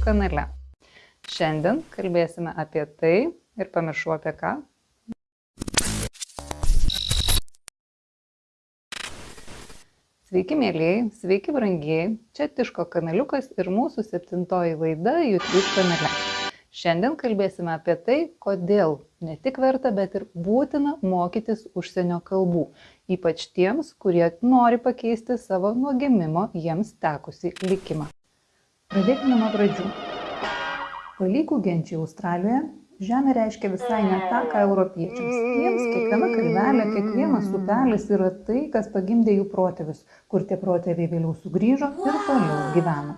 kanale. Šiandien kalbėsime apie tai ir pamiršau apie ką. Sveiki, mėlyjei, sveiki, brangieji. Čia Tiško kanaliukas ir mūsų septintoji laida YouTube kanale. Šiandien kalbėsime apie tai, kodėl ne tik verta, bet ir būtina mokytis užsienio kalbų, ypač tiems, kurie nori pakeisti savo nuo gimimo jiems tekusi likimą. Pradėkime nuo pradžių. Palygų genčiai Australijoje Žemė reiškia visai ne tą, ką europiečiams. Jiems kiekviena kalvelė, kiekvienas upelis yra tai, kas pagimdė jų protėvius, kur tie protėviai vėliau sugrįžo ir toliau gyveno.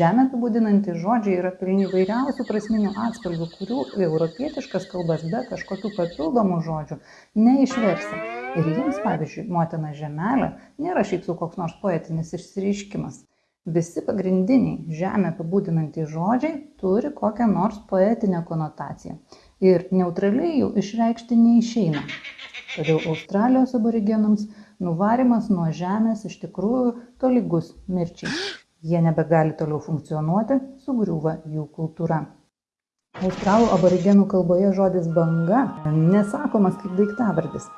Žemė apibūdinantys žodžiai yra pilni vairiausių prasminių atspalvių, kurių europietiškas kalbas be kažkokių papildomų žodžių neišversi. Ir jiems, pavyzdžiui, motina žemelė nėra šiaip su koks nors poetinis išsireiškimas. Visi pagrindiniai žemę apibūdinantys žodžiai turi kokią nors poetinę konotaciją ir neutraliai jų išreikšti neišeina. Todėl Australijos aborigenams nuvarimas nuo žemės iš tikrųjų tolygus mirčiai. Jie nebegali toliau funkcionuoti, sugriūva jų kultūra. Australų aborigenų kalboje žodis banga nesakomas kaip daiktavardis.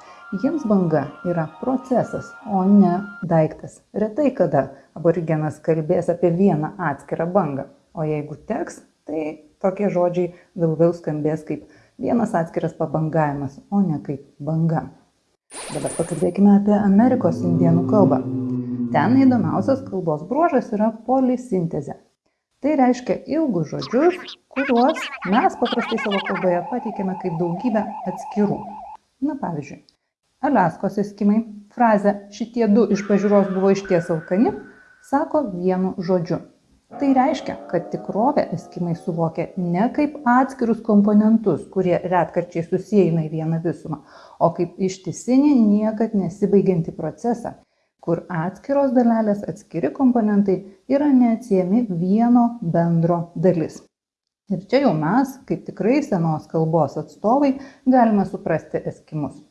Jiems banga yra procesas, o ne daiktas. Retai kada aborigenas kalbės apie vieną atskirą bangą, o jeigu teks, tai tokie žodžiai vėl vėl skambės kaip vienas atskiras pabangavimas, o ne kaip banga. Dabar pakalbėkime apie Amerikos indienų kalbą. Ten įdomiausias kalbos bruožas yra polisintezė. Tai reiškia ilgus žodžius, kuriuos mes paprastai savo kalboje pateikiame kaip daugybę atskirų. Na pavyzdžiui, aliaskos eskimai frazę šitie du iš pažiūros buvo išties alkani sako vienu žodžiu tai reiškia kad tikrovę eskimai suvokia ne kaip atskirus komponentus kurie retkarčiais susieina į vieną visumą o kaip ištisinį niekad nesibaigiantį procesą kur atskiros dalelės atskiri komponentai yra neatsiejami vieno bendro dalis ir čia jau mes kaip tikrai senos kalbos atstovai galime suprasti eskimus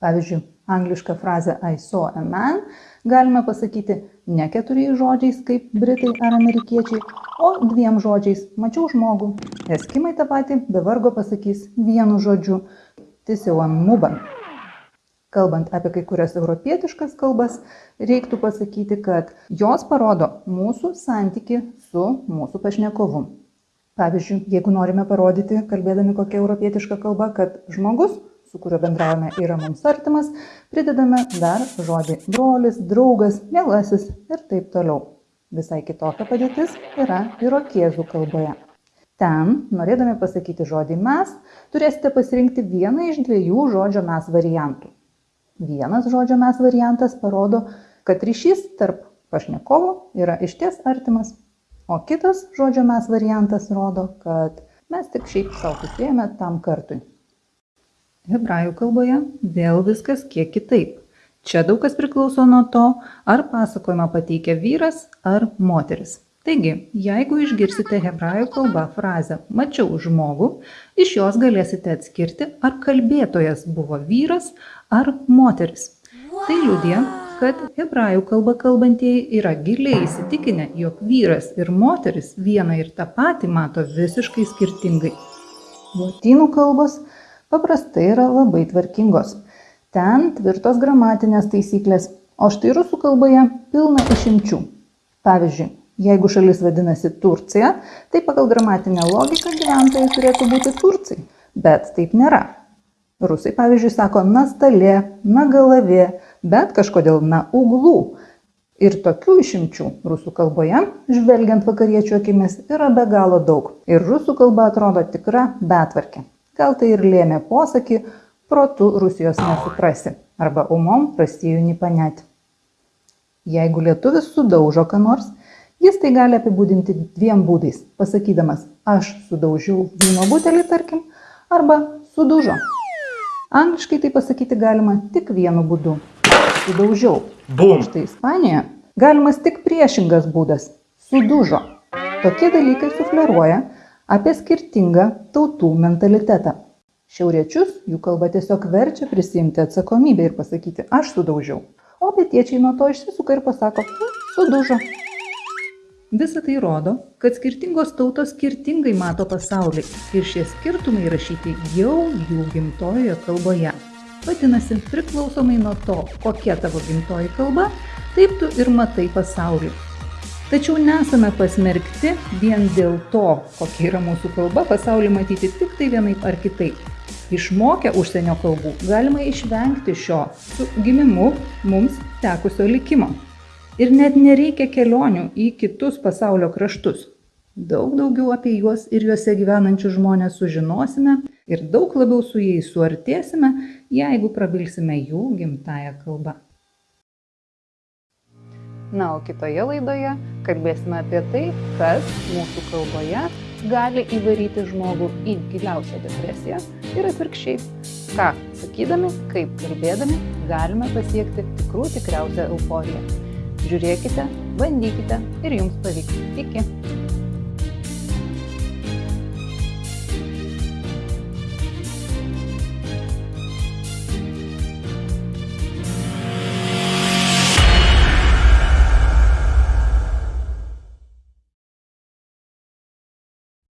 Pavyzdžiui, anglišką frazę I saw a man galime pasakyti ne keturiais žodžiais kaip britai ar amerikiečiai, o dviem žodžiais mačiau žmogų. Eskimai tą patį be vargo pasakys vienu žodžiu tisiuan muban. Kalbant apie kai kurias europietiškas kalbas, reiktų pasakyti, kad jos parodo mūsų santyki su mūsų pašnekovu. Pavyzdžiui, jeigu norime parodyti, kalbėdami kokią europietišką kalbą, kad žmogus su kuriuo bendraujame yra mums artimas, pridedame dar žodį brolis, draugas, mielasis ir taip toliau. Visai kitokia padėtis yra irokėzų kalboje. Ten, norėdami pasakyti žodį mes, turėsite pasirinkti vieną iš dviejų žodžio mes variantų. Vienas žodžio mes variantas parodo, kad ryšys tarp pašnekovo yra išties artimas, o kitas žodžio mes variantas rodo, kad mes tik šiaip savo susijėmė tam kartui. Hebrajų kalboje vėl viskas kiek kitaip. Čia daug kas priklauso nuo to, ar pasakojimą pateikia vyras ar moteris. Taigi, jeigu išgirsite hebrajų kalbą frazę mačiau žmogų, iš jos galėsite atskirti, ar kalbėtojas buvo vyras ar moteris. Tai liūdė, kad hebrajų kalbą kalbantieji yra giliai įsitikinę, jog vyras ir moteris vieną ir tą patį mato visiškai skirtingai. Lotynų kalbos paprastai yra labai tvarkingos. Ten tvirtos gramatinės taisyklės, o štai rusų kalboje pilna išimčių. Pavyzdžiui, Jeigu šalis vadinasi Turcija, tai pagal gramatinę logiką gyventojai turėtų būti turcai, bet taip nėra. Rusai, pavyzdžiui, sako nastalė, nagalavė, bet kažkodėl na uglų. Ir tokių išimčių rusų kalboje, žvelgiant vakariečių akimis, yra be galo daug. Ir rusų kalba atrodo tikra betvarkė. Gal tai ir lėmė posakį, protu Rusijos nesuprasi, arba umom prastijų nepanėti. Jeigu lietuvis sudaužo ką nors, jis tai gali apibūdinti dviem būdais, pasakydamas aš sudaužiau vyno butelį, tarkim, arba sudužo. Angliškai tai pasakyti galima tik vienu būdu - sudaužiau. Bum. Štai Ispanijoje galimas tik priešingas būdas - sudužo. Tokie dalykai sufleruoja, apie skirtingą tautų mentalitetą. Šiauriečius jų kalba tiesiog verčia prisimti atsakomybę ir pasakyti aš sudaužiau, o pietiečiai nuo to išsisuka ir pasako sudužo. Visa tai rodo, kad skirtingos tautos skirtingai mato pasaulį ir šie skirtumai rašyti jau jų gimtojoje kalboje. Vadinasi, priklausomai nuo to, kokia tavo gimtoji kalba, taip tu ir matai pasaulį. Tačiau nesame pasmerkti vien dėl to, kokia yra mūsų kalba, pasaulį matyti tik tai vienaip ar kitaip. Išmokę užsienio kalbų galima išvengti šio su gimimu mums tekusio likimo ir net nereikia kelionių į kitus pasaulio kraštus. Daug daugiau apie juos ir juose gyvenančius žmones sužinosime ir daug labiau su jais suartėsime jeigu prabilsime jų gimtąja kalba na o kitoje laidoje kalbėsime apie tai kas mūsų kalboje gali įvaryti žmogų į giliausią depresiją ir atvirkščiai. Ką sakydami kaip kalbėdami galime pasiekti tikrų tikriausią euforiją Žiūrėkite, bandykite ir jums pavyks. Iki.